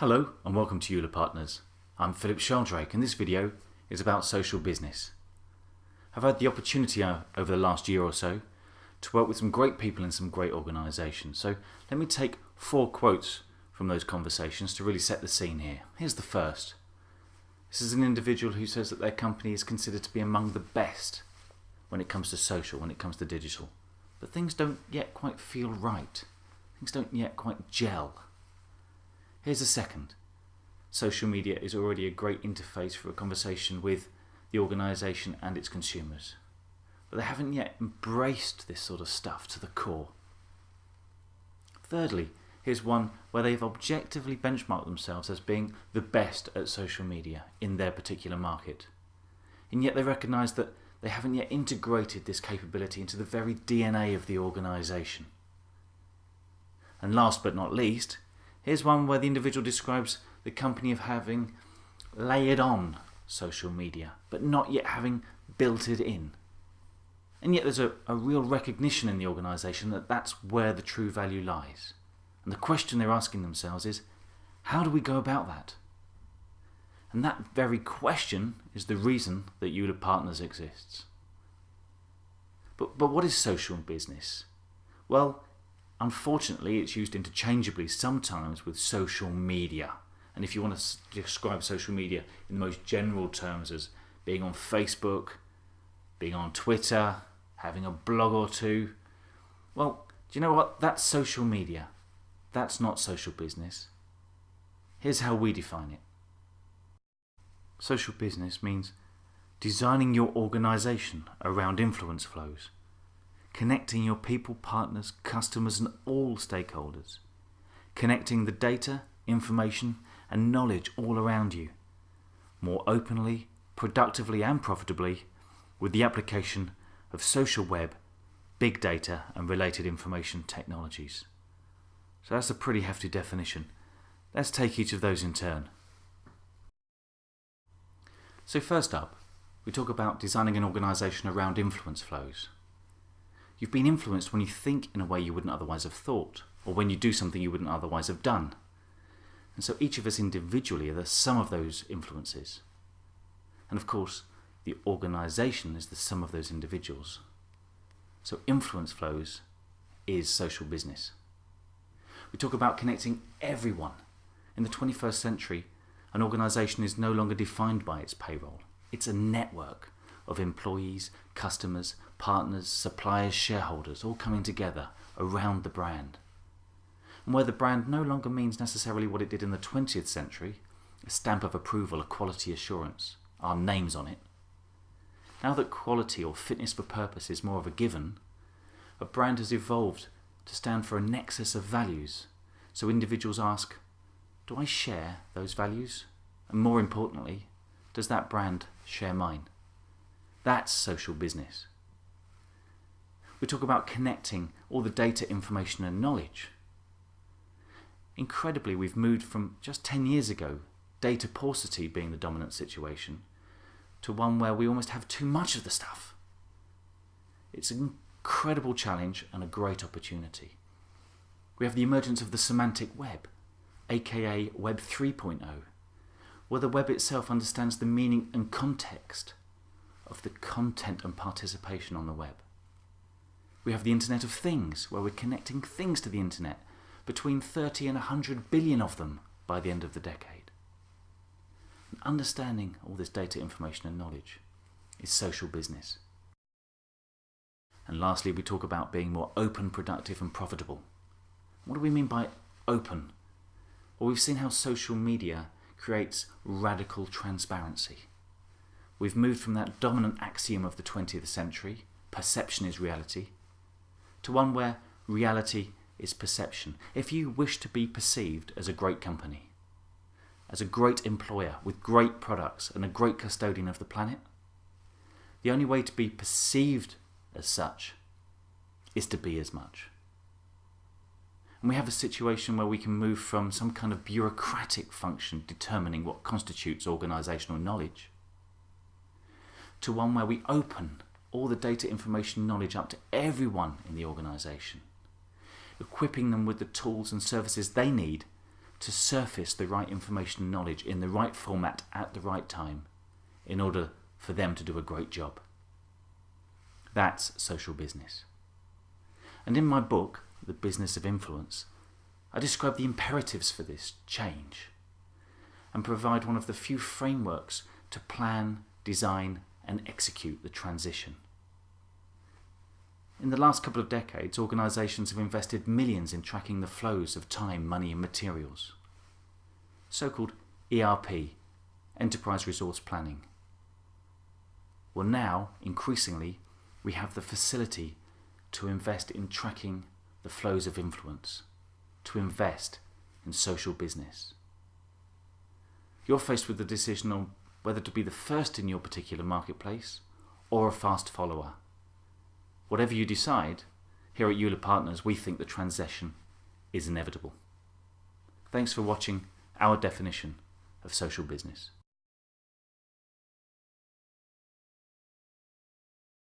Hello and welcome to Euler Partners. I'm Philip Sheldrake and this video is about social business. I've had the opportunity uh, over the last year or so to work with some great people in some great organisations. So let me take four quotes from those conversations to really set the scene here. Here's the first. This is an individual who says that their company is considered to be among the best when it comes to social, when it comes to digital. But things don't yet quite feel right. Things don't yet quite gel. Here's a second. Social media is already a great interface for a conversation with the organisation and its consumers. But they haven't yet embraced this sort of stuff to the core. Thirdly, here's one where they've objectively benchmarked themselves as being the best at social media in their particular market. And yet they recognise that they haven't yet integrated this capability into the very DNA of the organisation. And last but not least, Here's one where the individual describes the company of having layered on social media, but not yet having built it in. And yet there's a, a real recognition in the organisation that that's where the true value lies. And the question they're asking themselves is, how do we go about that? And that very question is the reason that Euler Partners exists. But, but what is social business? Well, Unfortunately, it's used interchangeably sometimes with social media. And if you want to describe social media in the most general terms as being on Facebook, being on Twitter, having a blog or two, well, do you know what? That's social media. That's not social business. Here's how we define it. Social business means designing your organisation around influence flows connecting your people, partners, customers and all stakeholders, connecting the data, information and knowledge all around you, more openly, productively and profitably with the application of social web, big data and related information technologies. So that's a pretty hefty definition. Let's take each of those in turn. So first up, we talk about designing an organisation around influence flows. You've been influenced when you think in a way you wouldn't otherwise have thought, or when you do something you wouldn't otherwise have done. And so each of us individually are the sum of those influences. And of course, the organisation is the sum of those individuals. So influence flows is social business. We talk about connecting everyone. In the 21st century, an organisation is no longer defined by its payroll. It's a network of employees, customers, partners, suppliers, shareholders, all coming together around the brand. And where the brand no longer means necessarily what it did in the 20th century, a stamp of approval, a quality assurance, our names on it. Now that quality or fitness for purpose is more of a given, a brand has evolved to stand for a nexus of values. So individuals ask, do I share those values? And more importantly, does that brand share mine? That's social business. We talk about connecting all the data, information and knowledge. Incredibly, we've moved from just 10 years ago, data paucity being the dominant situation, to one where we almost have too much of the stuff. It's an incredible challenge and a great opportunity. We have the emergence of the semantic web, aka Web 3.0, where the web itself understands the meaning and context of the content and participation on the web. We have the Internet of Things, where we're connecting things to the Internet, between 30 and 100 billion of them by the end of the decade. And understanding all this data, information and knowledge is social business. And lastly, we talk about being more open, productive and profitable. What do we mean by open? Well, we've seen how social media creates radical transparency. We've moved from that dominant axiom of the 20th century, perception is reality, to one where reality is perception. If you wish to be perceived as a great company, as a great employer with great products and a great custodian of the planet, the only way to be perceived as such is to be as much. And we have a situation where we can move from some kind of bureaucratic function determining what constitutes organisational knowledge to one where we open all the data, information, knowledge up to everyone in the organisation, equipping them with the tools and services they need to surface the right information and knowledge in the right format at the right time in order for them to do a great job. That's social business. And in my book, The Business of Influence, I describe the imperatives for this change and provide one of the few frameworks to plan, design, and execute the transition. In the last couple of decades, organisations have invested millions in tracking the flows of time, money, and materials. So called ERP, Enterprise Resource Planning. Well, now, increasingly, we have the facility to invest in tracking the flows of influence, to invest in social business. You're faced with the decision on whether to be the first in your particular marketplace or a fast follower. Whatever you decide, here at Euler Partners, we think the transition is inevitable. Thanks for watching our definition of social business.